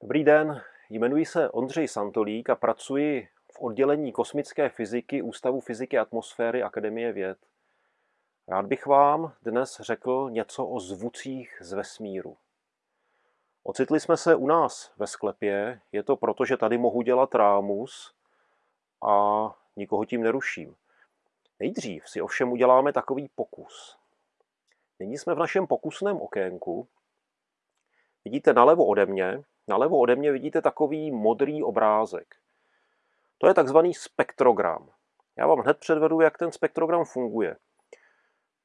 Dobrý den, jmenuji se Ondřej Santolík a pracuji v oddělení kosmické fyziky Ústavu fyziky atmosféry Akademie věd. Rád bych vám dnes řekl něco o zvucích z vesmíru. Ocitli jsme se u nás ve sklepě, je to proto, že tady mohu dělat rámus a nikoho tím neruším. Nejdřív si ovšem uděláme takový pokus. Nyní jsme v našem pokusném okénku. Vidíte nalevo ode mě, nalevo ode mě vidíte takový modrý obrázek. To je takzvaný spektrogram. Já vám hned předvedu, jak ten spektrogram funguje.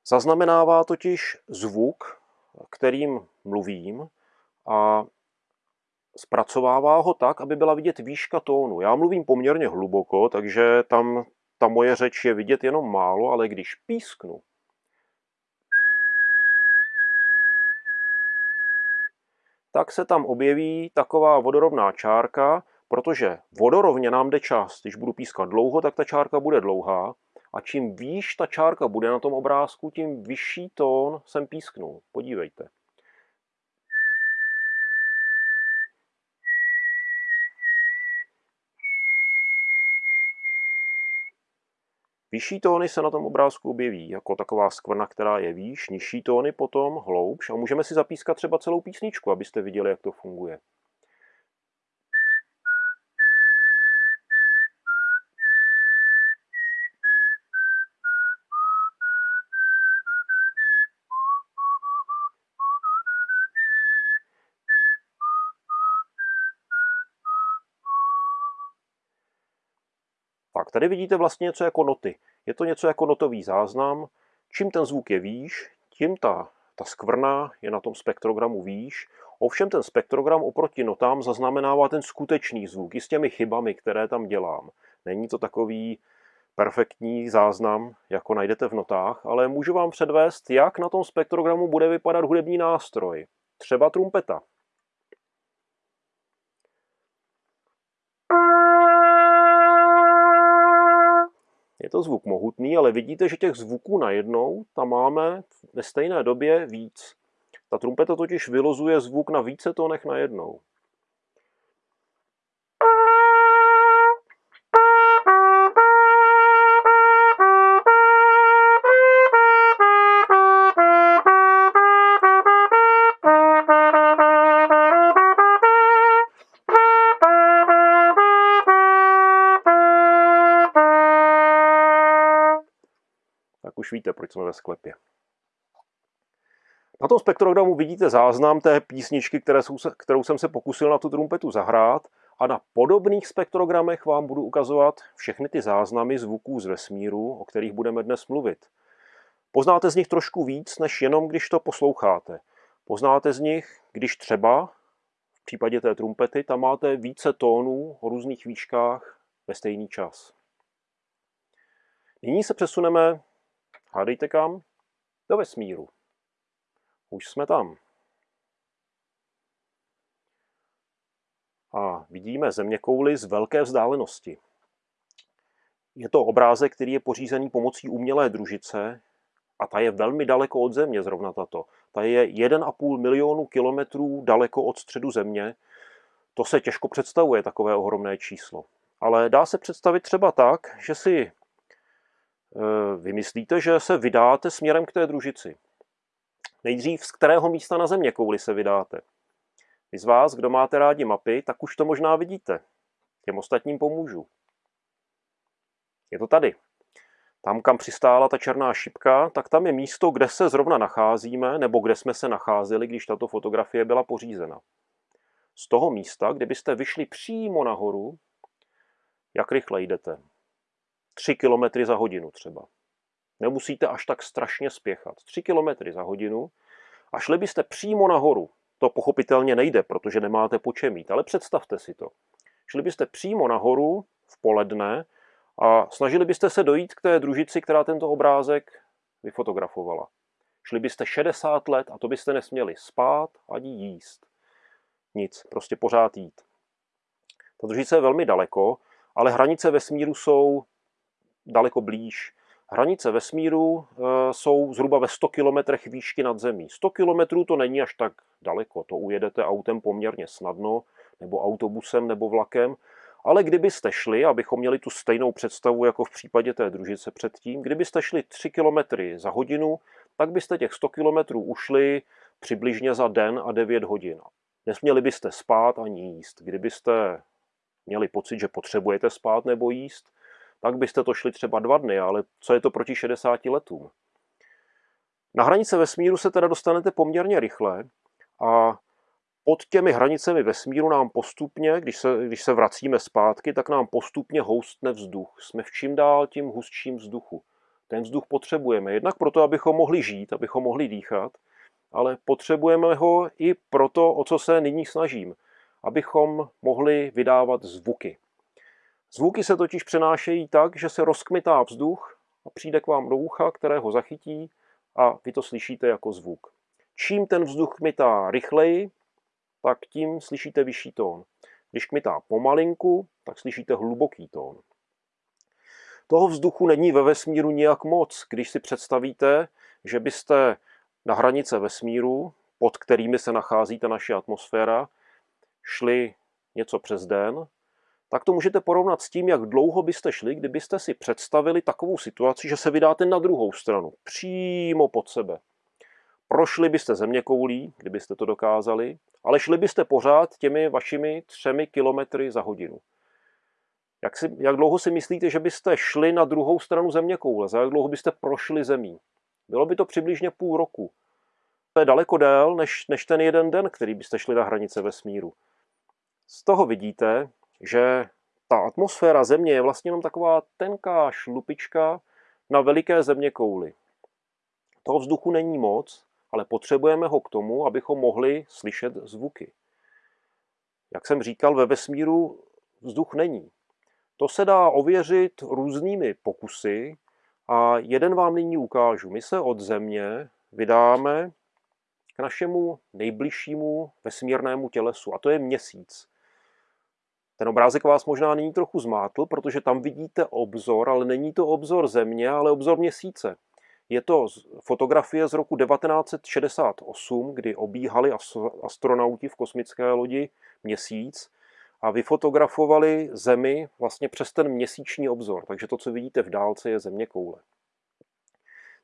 Zaznamenává totiž zvuk, kterým mluvím a zpracovává ho tak, aby byla vidět výška tónu. Já mluvím poměrně hluboko, takže tam ta moje řeč je vidět jenom málo, ale když písknu, tak se tam objeví taková vodorovná čárka, protože vodorovně nám jde čas. Když budu pískat dlouho, tak ta čárka bude dlouhá a čím výš ta čárka bude na tom obrázku, tím vyšší tón jsem písknul. Podívejte. Vyšší tóny se na tom obrázku objeví jako taková skvrna, která je výš, nižší tóny potom hloubš a můžeme si zapískat třeba celou písničku, abyste viděli, jak to funguje. Tady vidíte vlastně něco jako noty. Je to něco jako notový záznam. Čím ten zvuk je výš, tím ta, ta skvrna je na tom spektrogramu výš. Ovšem ten spektrogram oproti notám zaznamenává ten skutečný zvuk i s těmi chybami, které tam dělám. Není to takový perfektní záznam, jako najdete v notách, ale můžu vám předvést, jak na tom spektrogramu bude vypadat hudební nástroj. Třeba trumpeta. Je to zvuk mohutný, ale vidíte, že těch zvuků najednou tam máme ve stejné době víc. Ta trumpeta totiž vylozuje zvuk na více tónech najednou. Víte, proč jsme ve sklepě. Na tom spektrogramu vidíte záznam té písničky, které jsou, kterou jsem se pokusil na tu trumpetu zahrát a na podobných spektrogramech vám budu ukazovat všechny ty záznamy zvuků z vesmíru, o kterých budeme dnes mluvit. Poznáte z nich trošku víc, než jenom když to posloucháte. Poznáte z nich, když třeba v případě té trumpety tam máte více tónů o různých výškách ve stejný čas. Nyní se přesuneme Hádejte kam? Do vesmíru. Už jsme tam. A vidíme země kouly z velké vzdálenosti. Je to obrázek, který je pořízený pomocí umělé družice a ta je velmi daleko od Země, zrovna tato. Ta je 1,5 milionu kilometrů daleko od středu Země. To se těžko představuje, takové ohromné číslo. Ale dá se představit třeba tak, že si vymyslíte, že se vydáte směrem k té družici. Nejdřív z kterého místa na země kouli se vydáte. Vy z vás, kdo máte rádi mapy, tak už to možná vidíte. Těm ostatním pomůžu. Je to tady. Tam, kam přistála ta černá šipka, tak tam je místo, kde se zrovna nacházíme, nebo kde jsme se nacházeli, když tato fotografie byla pořízena. Z toho místa, kdybyste vyšli přímo nahoru, jak rychle jdete? 3 km za hodinu třeba. Nemusíte až tak strašně spěchat. 3 km za hodinu a šli byste přímo nahoru. To pochopitelně nejde, protože nemáte po čem mít, ale představte si to. Šli byste přímo nahoru v poledne a snažili byste se dojít k té družici, která tento obrázek vyfotografovala. Šli byste 60 let a to byste nesměli spát ani jíst. Nic, prostě pořád jít. Ta družice je velmi daleko, ale hranice vesmíru jsou daleko blíž. Hranice vesmíru eh, jsou zhruba ve 100 km výšky nad zemí. 100 km to není až tak daleko, to ujedete autem poměrně snadno. nebo autobusem, nebo vlakem, ale kdybyste šli, abychom měli tu stejnou představu jako v případě té družice předtím, kdybyste šli 3 km za hodinu, tak byste těch 100 km ušli přibližně za den a 9 hodin. Nesměli byste spát ani jíst. Kdybyste měli pocit, že potřebujete spát nebo jíst, tak byste to šli třeba dva dny, ale co je to proti 60 letům? Na hranice vesmíru se teda dostanete poměrně rychle a pod těmi hranicemi vesmíru nám postupně, když se, když se vracíme zpátky, tak nám postupně houstne vzduch. Jsme v čím dál tím hustším vzduchu. Ten vzduch potřebujeme jednak proto, abychom mohli žít, abychom mohli dýchat, ale potřebujeme ho i proto, o co se nyní snažím, abychom mohli vydávat zvuky. Zvuky se totiž přenášejí tak, že se rozkmitá vzduch a přijde k vám do ucha, které ho zachytí a vy to slyšíte jako zvuk. Čím ten vzduch kmitá rychleji, tak tím slyšíte vyšší tón. Když kmitá pomalinku, tak slyšíte hluboký tón. Toho vzduchu není ve vesmíru nijak moc. Když si představíte, že byste na hranice vesmíru, pod kterými se nachází ta naše atmosféra, šli něco přes den, tak to můžete porovnat s tím, jak dlouho byste šli, kdybyste si představili takovou situaci, že se vydáte na druhou stranu, přímo pod sebe. Prošli byste země koulí, kdybyste to dokázali, ale šli byste pořád těmi vašimi třemi kilometry za hodinu. Jak, si, jak dlouho si myslíte, že byste šli na druhou stranu země koule? Za jak dlouho byste prošli zemí? Bylo by to přibližně půl roku. To je daleko dél, než, než ten jeden den, který byste šli na hranice vesmíru. Z toho vidíte, že ta atmosféra Země je vlastně jenom taková tenká šlupička na veliké země kouli. Toho vzduchu není moc, ale potřebujeme ho k tomu, abychom mohli slyšet zvuky. Jak jsem říkal, ve vesmíru vzduch není. To se dá ověřit různými pokusy a jeden vám nyní ukážu. My se od Země vydáme k našemu nejbližšímu vesmírnému tělesu a to je měsíc. Ten obrázek vás možná nyní trochu zmátl, protože tam vidíte obzor, ale není to obzor Země, ale obzor měsíce. Je to fotografie z roku 1968, kdy obíhali astronauti v kosmické lodi měsíc a vyfotografovali Zemi vlastně přes ten měsíční obzor. Takže to, co vidíte v dálce, je země koule.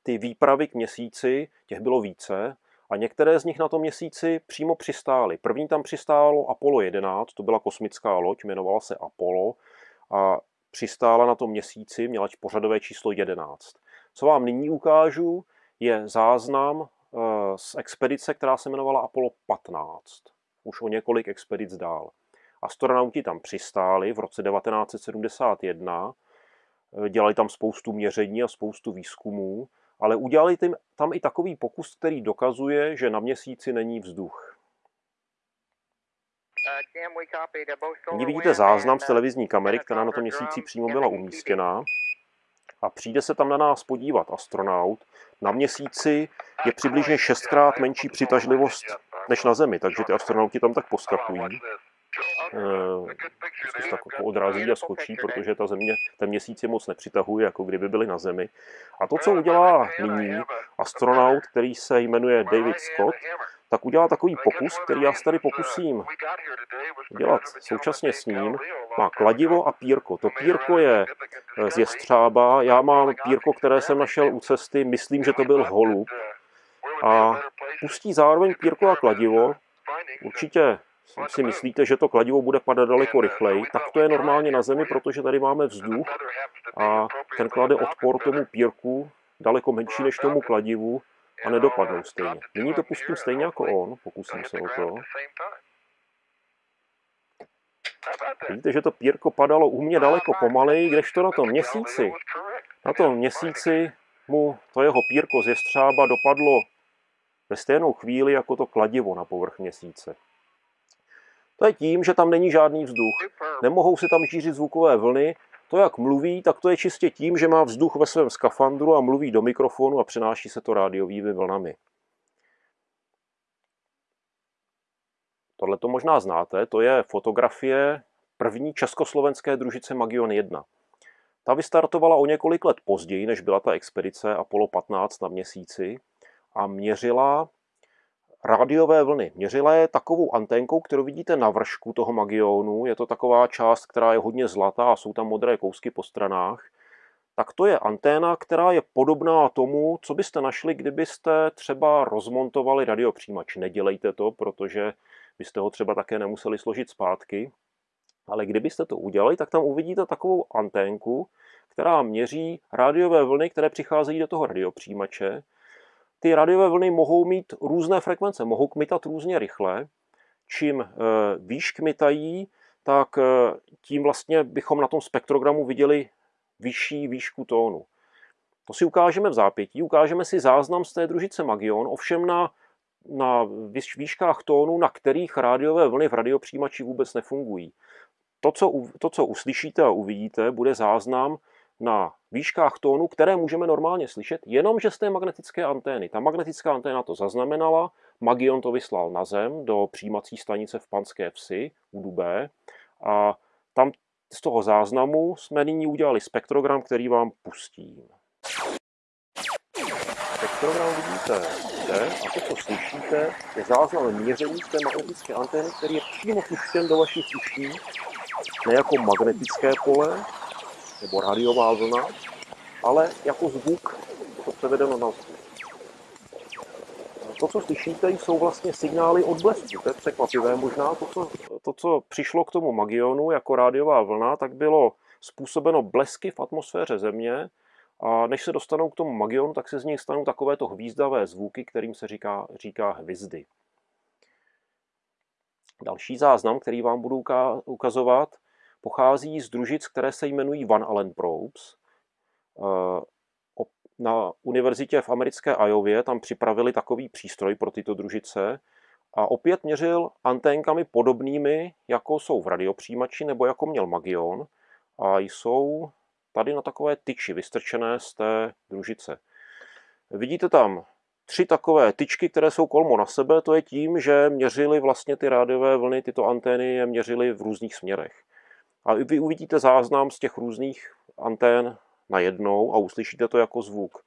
Ty výpravy k měsíci, těch bylo více, a některé z nich na tom měsíci přímo přistály. První tam přistálo Apollo 11, to byla kosmická loď, jmenovala se Apollo a přistála na tom měsíci, měla pořadové číslo 11. Co vám nyní ukážu, je záznam eh, z expedice, která se jmenovala Apollo 15. Už o několik expedic dál. Astronauti tam přistáli v roce 1971, eh, dělali tam spoustu měření a spoustu výzkumů ale udělali tam i takový pokus, který dokazuje, že na měsíci není vzduch. Nyní vidíte záznam z televizní kamery, která na tom měsíci přímo byla umístěná. A přijde se tam na nás podívat astronaut. Na měsíci je přibližně šestkrát menší přitažlivost než na Zemi, takže ty astronauti tam tak poskakují. Eh, prostě tak odrazí a skočí, protože ta země, ten měsíc je moc nepřitahuje, jako kdyby byli na Zemi. A to, co udělá nyní astronaut, který se jmenuje David Scott, tak udělá takový pokus, který já se tady pokusím dělat současně s ním. Má kladivo a pírko. To pírko je z jestřába, já mám pírko, které jsem našel u cesty, myslím, že to byl holub. A pustí zároveň pírko a kladivo. Určitě si myslíte, že to kladivo bude padat daleko rychleji, tak to je normálně na Zemi, protože tady máme vzduch a ten klade odpor tomu pírku daleko menší než tomu kladivu a nedopadnou stejně. Nyní to pustím stejně jako on, pokusím se o to. Vidíte, že to pírko padalo u mě daleko pomaleji, kdežto na tom měsíci, na tom měsíci mu to jeho pírko z jestřába dopadlo ve stejnou chvíli jako to kladivo na povrch měsíce. To je tím, že tam není žádný vzduch. Nemohou se tam šířit zvukové vlny. To, jak mluví, tak to je čistě tím, že má vzduch ve svém skafandru a mluví do mikrofonu a přenáší se to rádiovými vlnami. Tohle to možná znáte, to je fotografie první československé družice Magion 1. Ta vystartovala o několik let později, než byla ta expedice Apollo 15 na měsíci a měřila rádiové vlny. Měřila je takovou anténkou, kterou vidíte na vršku toho magionu. Je to taková část, která je hodně zlatá a jsou tam modré kousky po stranách. Tak to je anténa, která je podobná tomu, co byste našli, kdybyste třeba rozmontovali radiopřijímač. Nedělejte to, protože byste ho třeba také nemuseli složit zpátky. Ale kdybyste to udělali, tak tam uvidíte takovou anténku, která měří rádiové vlny, které přicházejí do toho radiopřijímače ty rádiové vlny mohou mít různé frekvence, mohou kmitat různě rychle. Čím eh, výš kmitají, tak eh, tím vlastně bychom na tom spektrogramu viděli vyšší výšku tónu. To si ukážeme v zápětí, ukážeme si záznam z té družice Magion, ovšem na, na výškách tónu, na kterých rádiové vlny v radiopřijímači vůbec nefungují. To co, to, co uslyšíte a uvidíte, bude záznam na výškách tónu, které můžeme normálně slyšet, jenomže z té magnetické antény. Ta magnetická anténa to zaznamenala, Magion to vyslal na zem do přijímací stanice v Panské vsi u Dubé a tam z toho záznamu jsme nyní udělali spektrogram, který vám pustím. Spektrogram vidíte zde a to, co slyšíte, je záznam měření té magnetické antény, který je přímo puštěn do vašich uší, ne jako magnetické pole, nebo rádiová vlna, ale jako zvuk, to převedeno na zvuk. To, co slyšíte, jsou vlastně signály od blesku. To je překvapivé možná. To co, to, co přišlo k tomu Magionu jako rádiová vlna, tak bylo způsobeno blesky v atmosféře Země a než se dostanou k tomu Magionu, tak se z nich stanou takovéto hvízdavé zvuky, kterým se říká, říká hvizdy. Další záznam, který vám budu ukazovat, pochází z družic, které se jmenují Van Allen Probes. Eh, na univerzitě v americké Iově tam připravili takový přístroj pro tyto družice a opět měřil anténkami podobnými, jako jsou v radiopřijímači nebo jako měl Magion a jsou tady na takové tyči vystrčené z té družice. Vidíte tam tři takové tyčky, které jsou kolmo na sebe, to je tím, že měřili vlastně ty rádiové vlny, tyto antény je měřili v různých směrech. A vy uvidíte záznam z těch různých antén najednou a uslyšíte to jako zvuk.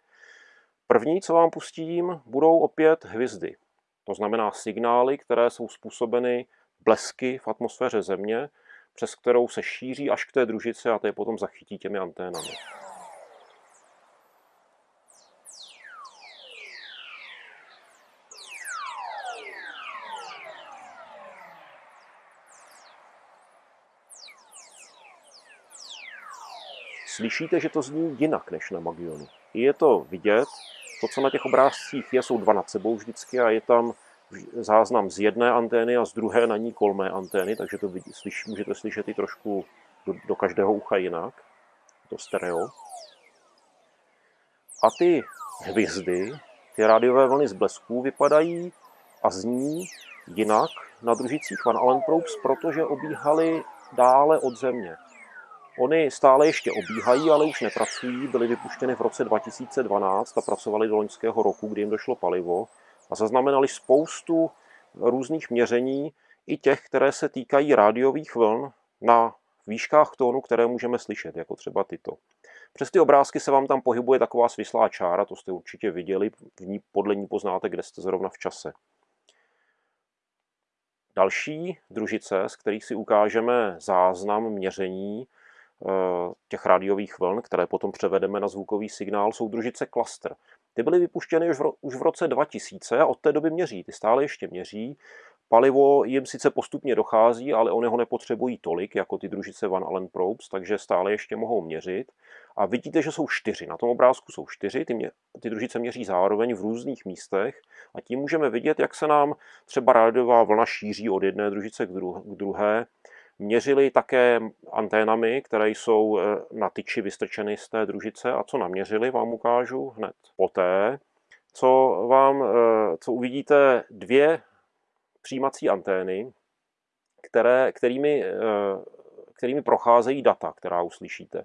První, co vám pustím, budou opět hvězdy. To znamená signály, které jsou způsobeny blesky v atmosféře Země, přes kterou se šíří až k té družici a je potom zachytí těmi anténami. Slyšíte, že to zní jinak než na Magionu. Je to vidět, to, co na těch obrázcích je, jsou dva nad sebou vždycky a je tam záznam z jedné antény a z druhé na ní kolmé antény, takže to vidí, slyš, můžete slyšet i trošku do, do každého ucha jinak, to stereo. A ty hvězdy, ty rádiové vlny z blesků vypadají a zní jinak na družicích Van Allen Probes, protože obíhaly dále od Země. Ony stále ještě obíhají, ale už nepracují. Byly vypuštěny v roce 2012 a pracovali do loňského roku, kdy jim došlo palivo a zaznamenali spoustu různých měření, i těch, které se týkají rádiových vln na výškách tónu, které můžeme slyšet, jako třeba tyto. Přes ty obrázky se vám tam pohybuje taková svislá čára, to jste určitě viděli, v ní, podle ní poznáte, kde jste zrovna v čase. Další družice, z kterých si ukážeme záznam měření, těch rádiových vln, které potom převedeme na zvukový signál, jsou družice klaster. Ty byly vypuštěny už v, už v roce 2000 a od té doby měří. Ty stále ještě měří. Palivo jim sice postupně dochází, ale oni ho nepotřebují tolik, jako ty družice Van Allen Probes, takže stále ještě mohou měřit. A vidíte, že jsou čtyři. Na tom obrázku jsou čtyři, ty, mě, ty družice měří zároveň v různých místech a tím můžeme vidět, jak se nám třeba rádiová vlna šíří od jedné družice k druhé Měřili také anténami, které jsou eh, na tyči vystrčeny z té družice a co naměřili, vám ukážu hned poté, co, vám, eh, co uvidíte dvě přijímací antény, které, kterými, eh, kterými procházejí data, která uslyšíte.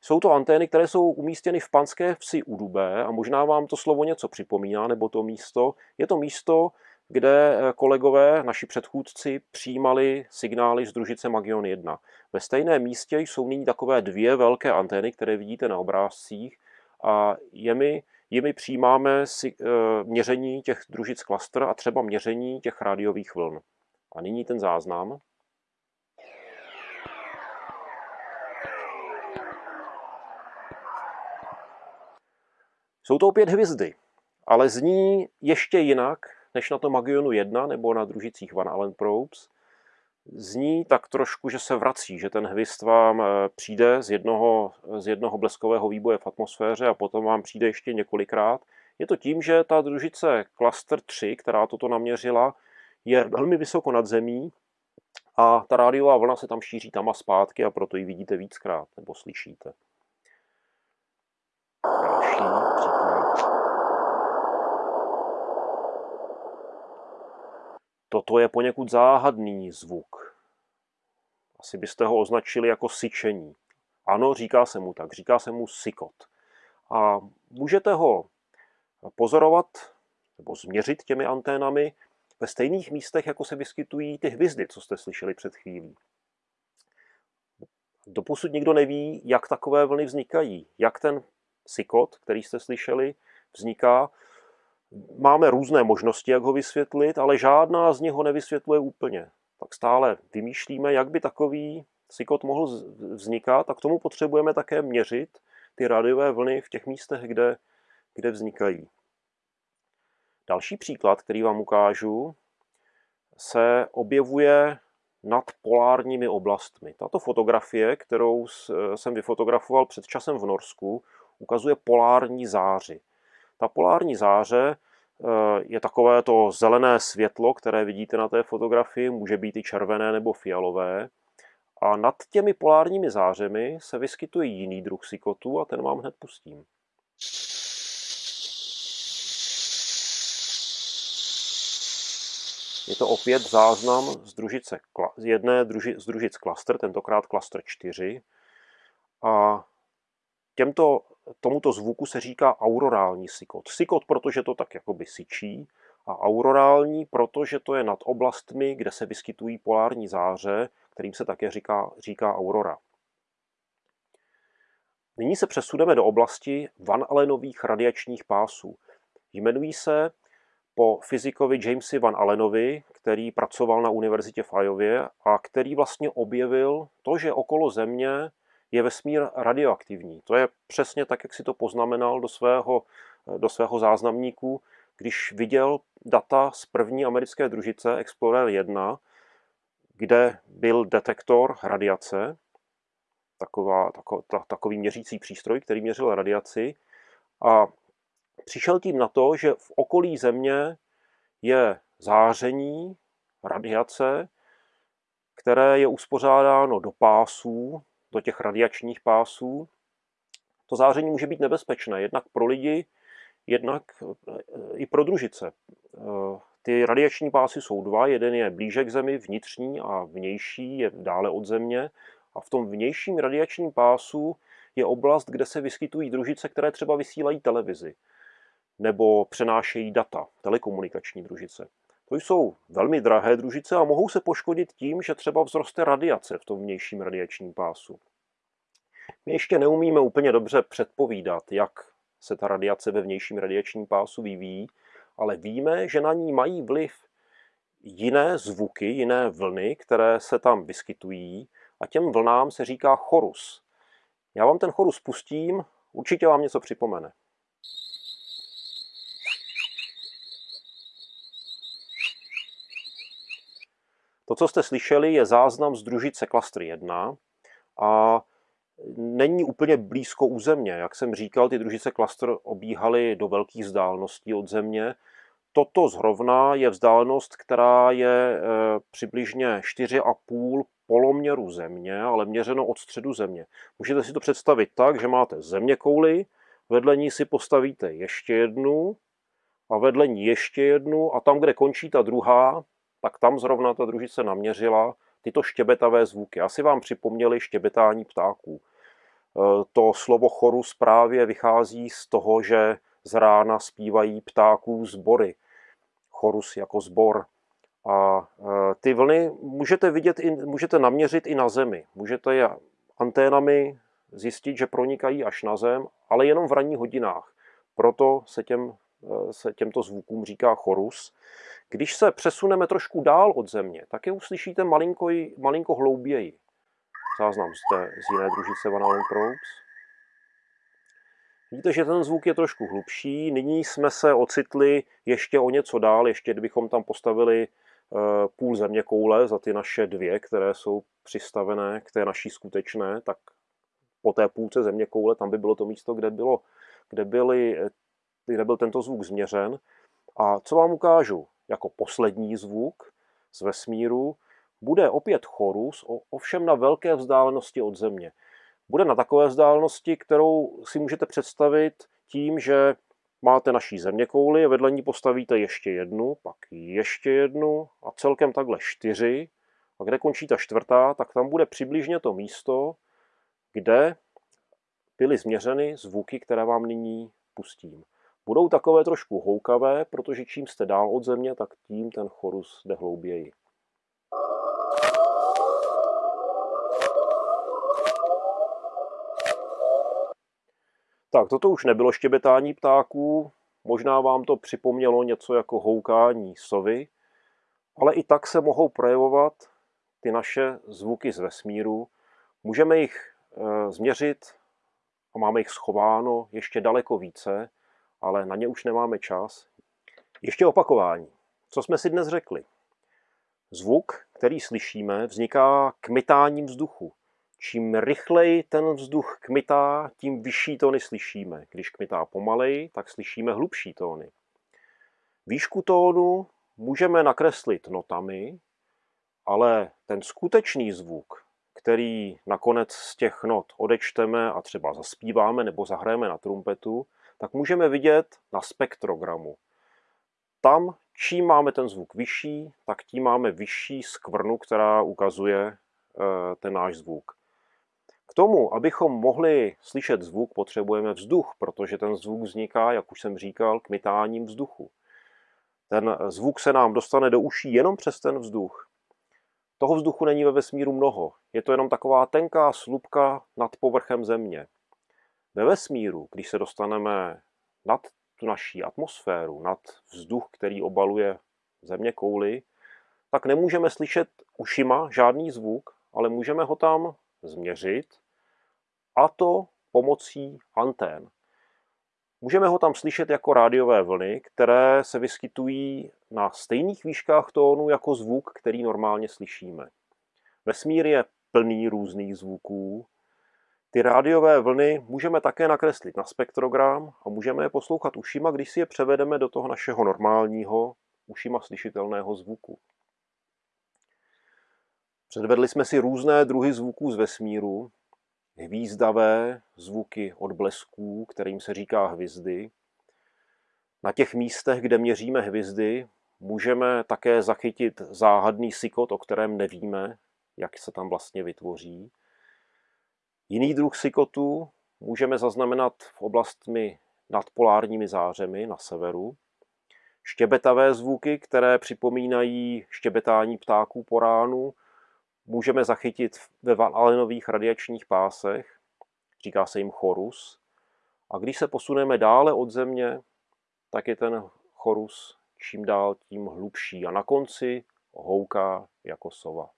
Jsou to antény, které jsou umístěny v Panské vsi u Dubé a možná vám to slovo něco připomíná, nebo to místo. Je to místo, kde eh, kolegové, naši předchůdci, přijímali signály z družice Magion 1. Ve stejném místě jsou nyní takové dvě velké antény, které vidíte na obrázcích a je mi jimi přijímáme si, e, měření těch družic klaster a třeba měření těch rádiových vln. A nyní ten záznam. Jsou to opět hvězdy, ale zní ještě jinak než na tom Magionu 1 nebo na družicích Van Allen Probes. Zní tak trošku, že se vrací, že ten hvězd vám eh, přijde z jednoho, z jednoho bleskového výboje v atmosféře a potom vám přijde ještě několikrát. Je to tím, že ta družice Cluster 3, která toto naměřila, je velmi vysoko nad zemí a ta rádiová vlna se tam šíří tam a zpátky a proto ji vidíte víckrát nebo slyšíte. Další příklad. Toto je poněkud záhadný zvuk. Asi byste ho označili jako syčení. Ano, říká se mu tak, říká se mu sykot. A můžete ho pozorovat nebo změřit těmi anténami ve stejných místech, jako se vyskytují ty hvězdy, co jste slyšeli před chvílí. Doposud nikdo neví, jak takové vlny vznikají, jak ten sykot, který jste slyšeli, vzniká. Máme různé možnosti, jak ho vysvětlit, ale žádná z nich ho nevysvětluje úplně. Tak stále vymýšlíme, jak by takový sykot mohl vznikat a k tomu potřebujeme také měřit ty rádiové vlny v těch místech, kde, kde vznikají. Další příklad, který vám ukážu, se objevuje nad polárními oblastmi. Tato fotografie, kterou jsem vyfotografoval před časem v Norsku, ukazuje polární záři. Ta polární záře eh, je takové to zelené světlo, které vidíte na té fotografii, může být i červené nebo fialové. A nad těmi polárními zářemi se vyskytuje jiný druh sykotu a ten vám hned pustím. Je to opět záznam z, družice, z jedné druži, z družic klaster, tentokrát klaster 4. A těmto, tomuto zvuku se říká aurorální sykot. Sykot, protože to tak jakoby syčí, a aurorální, protože to je nad oblastmi, kde se vyskytují polární záře, kterým se také říká, říká aurora. Nyní se přesuneme do oblasti Van Allenových radiačních pásů. Jmenují se po fyzikovi Jamesi Van Allenovi, který pracoval na univerzitě v Iově a který vlastně objevil to, že okolo Země je vesmír radioaktivní. To je přesně tak, jak si to poznamenal do svého, do svého záznamníku, když viděl data z první americké družice Explorer 1, kde byl detektor radiace, taková, tako, ta, takový měřící přístroj, který měřil radiaci. A přišel tím na to, že v okolí Země je záření, radiace, které je uspořádáno do pásů, do těch radiačních pásů. To záření může být nebezpečné, jednak pro lidi, jednak eh, i pro družice. Eh, ty radiační pásy jsou dva, jeden je blíže k Zemi, vnitřní a vnější je dále od Země. A v tom vnějším radiačním pásu je oblast, kde se vyskytují družice, které třeba vysílají televizi nebo přenášejí data, telekomunikační družice. To jsou velmi drahé družice a mohou se poškodit tím, že třeba vzroste radiace v tom vnějším radiačním pásu. My ještě neumíme úplně dobře předpovídat, jak se ta radiace ve vnějším radiačním pásu vyvíjí, ale víme, že na ní mají vliv jiné zvuky, jiné vlny, které se tam vyskytují a těm vlnám se říká chorus. Já vám ten chorus pustím, určitě vám něco připomene. To, co jste slyšeli, je záznam z družice Cluster 1 a není úplně blízko u Země. Jak jsem říkal, ty družice Cluster obíhaly do velkých vzdáleností od Země. Toto zrovna je vzdálenost, která je e, přibližně 4,5 poloměru Země, ale měřeno od středu Země. Můžete si to představit tak, že máte Země kouli, vedle ní si postavíte ještě jednu a vedle ní ještě jednu a tam, kde končí ta druhá, tak tam zrovna ta družice naměřila tyto štěbetavé zvuky. Asi vám připomněli štěbetání ptáků. E, to slovo chorus právě vychází z toho, že z rána zpívají ptáků zbory. Chorus jako zbor. A e, ty vlny můžete vidět, i, můžete naměřit i na zemi. Můžete je anténami zjistit, že pronikají až na zem, ale jenom v ranních hodinách. Proto se, těm, eh, se těmto zvukům říká chorus. Když se přesuneme trošku dál od země, tak je uslyšíte malinko, malinko hlouběji. Záznam zde z jiné družice Van Allen Probes. Vidíte, že ten zvuk je trošku hlubší. Nyní jsme se ocitli ještě o něco dál, ještě kdybychom tam postavili eh, půl země koule za ty naše dvě, které jsou přistavené k té naší skutečné, tak po té půlce země koule tam by bylo to místo, kde, bylo, kde, byly, kde byl tento zvuk změřen. A co vám ukážu jako poslední zvuk z vesmíru, bude opět chorus, ovšem na velké vzdálenosti od Země. Bude na takové vzdálenosti, kterou si můžete představit tím, že máte naší zeměkouli a vedle ní postavíte ještě jednu, pak ještě jednu a celkem takhle čtyři. A kde končí ta čtvrtá, tak tam bude přibližně to místo, kde byly změřeny zvuky, které vám nyní pustím. Budou takové trošku houkavé, protože čím jste dál od země, tak tím ten chorus jde hlouběji. Tak, toto už nebylo štěbetání ptáků, možná vám to připomnělo něco jako houkání sovy, ale i tak se mohou projevovat ty naše zvuky z vesmíru. Můžeme jich e, změřit a máme jich schováno ještě daleko více, ale na ně už nemáme čas. Ještě opakování. Co jsme si dnes řekli? Zvuk, který slyšíme, vzniká kmitáním vzduchu. Čím rychleji ten vzduch kmitá, tím vyšší tóny slyšíme. Když kmitá pomalej, tak slyšíme hlubší tóny. Výšku tónu můžeme nakreslit notami, ale ten skutečný zvuk, který nakonec z těch not odečteme a třeba zaspíváme nebo zahrajeme na trumpetu, tak můžeme vidět na spektrogramu. Tam, čím máme ten zvuk vyšší, tak tím máme vyšší skvrnu, která ukazuje eh, ten náš zvuk. K tomu, abychom mohli slyšet zvuk, potřebujeme vzduch, protože ten zvuk vzniká, jak už jsem říkal, kmitáním vzduchu. Ten zvuk se nám dostane do uší jenom přes ten vzduch. Toho vzduchu není ve vesmíru mnoho. Je to jenom taková tenká slupka nad povrchem Země. Ve vesmíru, když se dostaneme nad tu naší atmosféru, nad vzduch, který obaluje země kouly, tak nemůžeme slyšet ušima žádný zvuk, ale můžeme ho tam změřit a to pomocí antén. Můžeme ho tam slyšet jako rádiové vlny, které se vyskytují na stejných výškách tónu jako zvuk, který normálně slyšíme. Vesmír je plný různých zvuků. Ty rádiové vlny můžeme také nakreslit na spektrogram a můžeme je poslouchat ušima, když si je převedeme do toho našeho normálního ušima slyšitelného zvuku. Předvedli jsme si různé druhy zvuků z vesmíru, hvízdavé zvuky odblesků, kterým se říká hvězdy. Na těch místech, kde měříme hvězdy, můžeme také zachytit záhadný sykot, o kterém nevíme, jak se tam vlastně vytvoří. Jiný druh sykotu můžeme zaznamenat v oblastmi nad polárními zářemi na severu. Štěbetavé zvuky, které připomínají štěbetání ptáků po ránu, můžeme zachytit ve Valenových radiačních pásech, říká se jim chorus. A když se posuneme dále od Země, tak je ten chorus čím dál tím hlubší a na konci houká jako sova.